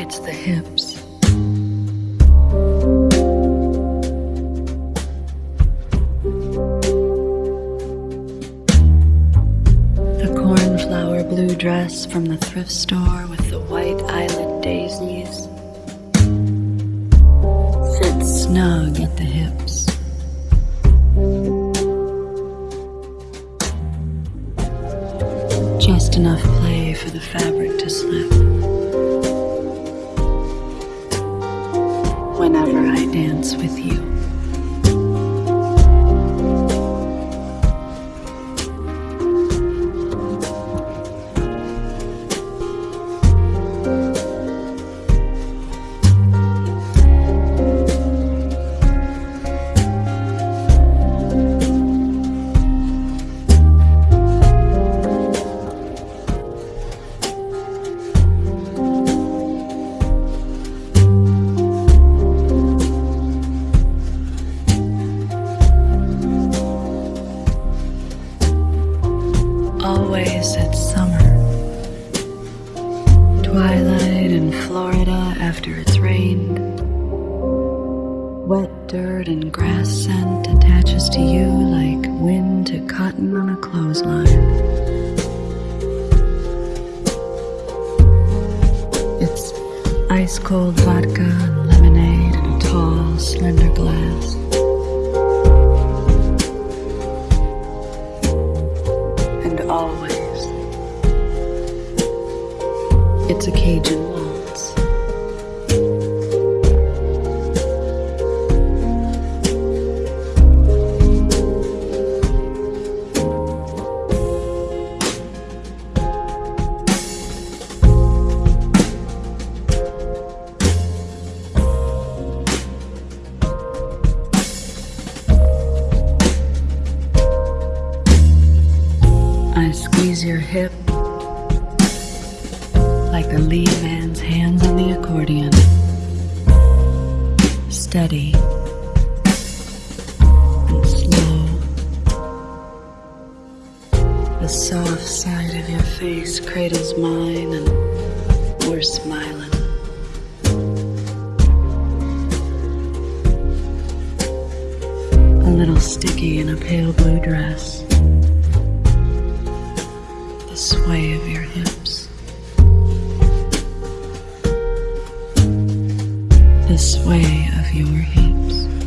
It's the hips. The cornflower blue dress from the thrift store with the white island daisies fits snug at the hips. Just enough play for the fabric to slip. Dance with you. It's summer. Twilight in Florida after it's rained. Wet dirt and grass scent attaches to you like wind to cotton on a clothesline. It's ice cold vodka and lemonade in a tall, slender glass. It's a Cajun. I squeeze your hip like the lead man's hands on the accordion. Steady and slow. The soft side of your face cradles mine, and we're smiling. A little sticky in a pale blue dress the sway of your hips, this sway of your hips.